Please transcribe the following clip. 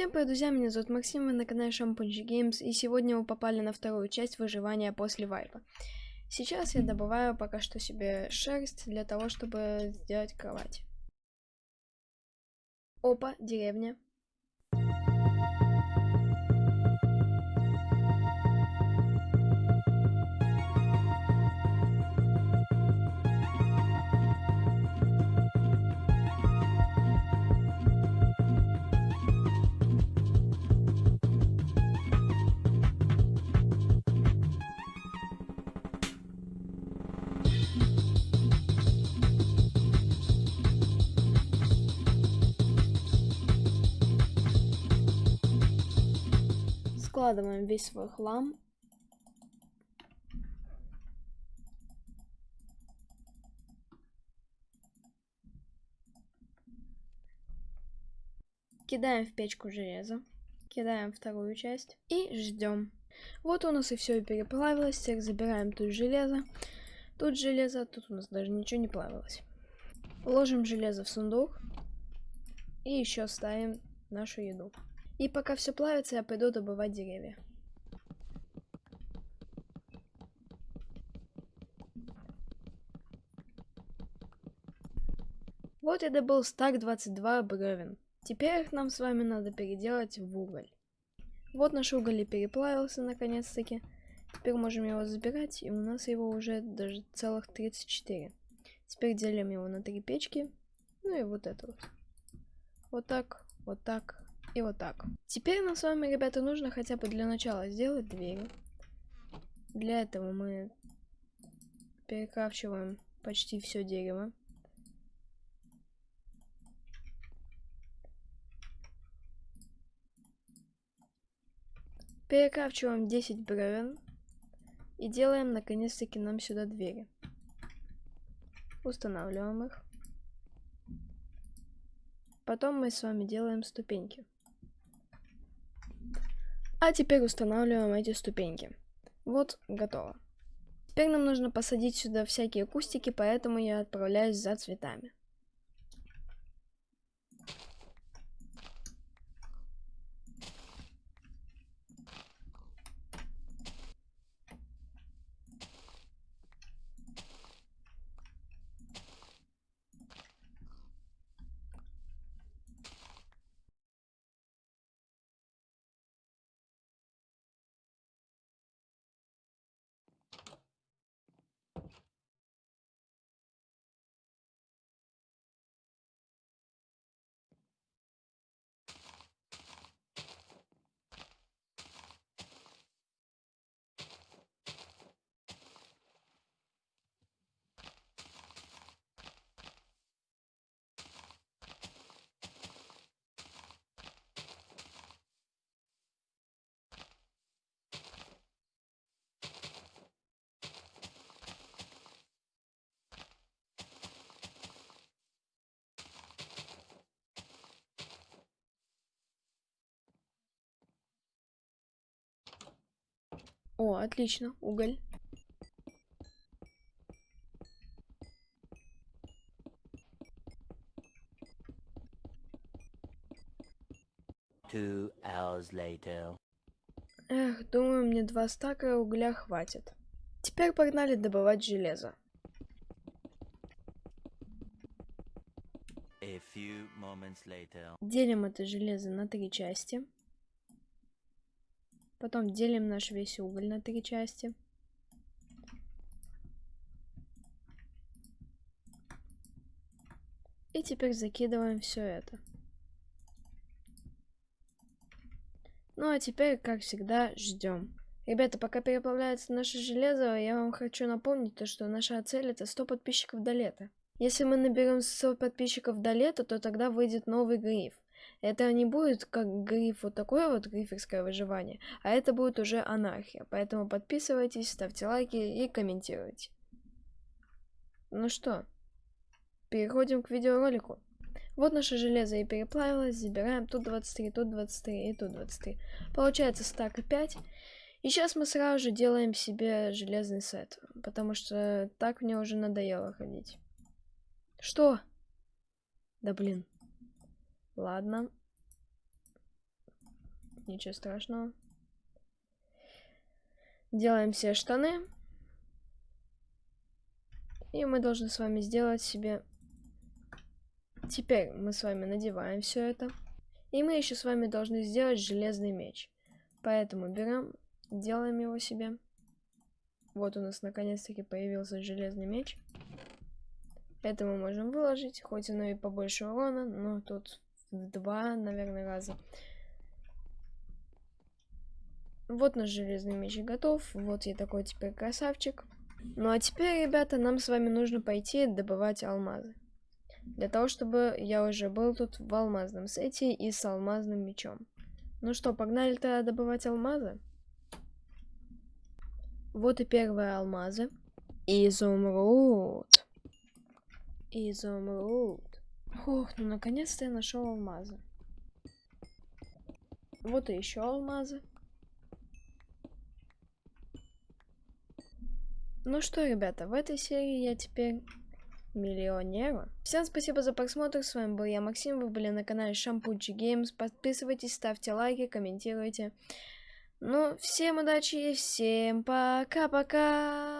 Всем привет, друзья, меня зовут Максим, вы на канале Шампунчи Геймс, и сегодня мы попали на вторую часть выживания после вайпа. Сейчас я добываю пока что себе шерсть для того, чтобы сделать кровать. Опа, деревня. Складываем весь свой хлам. Кидаем в печку железо. Кидаем вторую часть. И ждем. Вот у нас и все переплавилось. Теперь забираем тут железо. Тут железо, тут у нас даже ничего не плавилось. Ложим железо в сундук. И еще ставим нашу еду. И пока все плавится, я пойду добывать деревья. Вот я добыл стак 22 бревен. Теперь их нам с вами надо переделать в уголь. Вот наш уголь и переплавился наконец-таки. Теперь можем его забирать, и у нас его уже даже целых 34. Теперь делим его на три печки. Ну и вот это вот. Вот так, вот так, и вот так. Теперь нам с вами, ребята, нужно хотя бы для начала сделать двери. Для этого мы перекрафчиваем почти все дерево. Перекрафчиваем 10 бревен. И делаем наконец-таки нам сюда двери. Устанавливаем их. Потом мы с вами делаем ступеньки. А теперь устанавливаем эти ступеньки. Вот, готово. Теперь нам нужно посадить сюда всякие кустики, поэтому я отправляюсь за цветами. О, отлично, уголь. Two hours later. Эх, думаю, мне два стака угля хватит. Теперь погнали добывать железо. Делим это железо на три части. Потом делим наш весь уголь на три части. И теперь закидываем все это. Ну а теперь, как всегда, ждем. Ребята, пока переплавляется наше железо, я вам хочу напомнить то, что наша цель это 100 подписчиков до лета. Если мы наберем 100 подписчиков до лета, то тогда выйдет новый гриф. Это не будет как гриф вот такое вот гриферское выживание, а это будет уже анархия. Поэтому подписывайтесь, ставьте лайки и комментируйте. Ну что, переходим к видеоролику. Вот наше железо и переплавилось, забираем тут 23, тут 23 и тут 23. Получается стак 5. И сейчас мы сразу же делаем себе железный сет, потому что так мне уже надоело ходить. Что? Да блин. Ладно. Ничего страшного. Делаем все штаны. И мы должны с вами сделать себе... Теперь мы с вами надеваем все это. И мы еще с вами должны сделать железный меч. Поэтому берем, делаем его себе. Вот у нас наконец-таки появился железный меч. Это мы можем выложить, хоть оно и побольше урона, но тут в два, наверное, раза. Вот наш железный меч готов. Вот я такой теперь красавчик. Ну а теперь, ребята, нам с вами нужно пойти добывать алмазы. Для того, чтобы я уже был тут в алмазном сете и с алмазным мечом. Ну что, погнали тогда добывать алмазы? Вот и первые алмазы. Изумруд. Изумруд. Ох, ну наконец-то я нашел алмазы. Вот и еще алмазы. Ну что, ребята, в этой серии я теперь миллионера. Всем спасибо за просмотр, с вами был я, Максим, вы были на канале Шампучи Геймс. Подписывайтесь, ставьте лайки, комментируйте. Ну, всем удачи и всем пока-пока!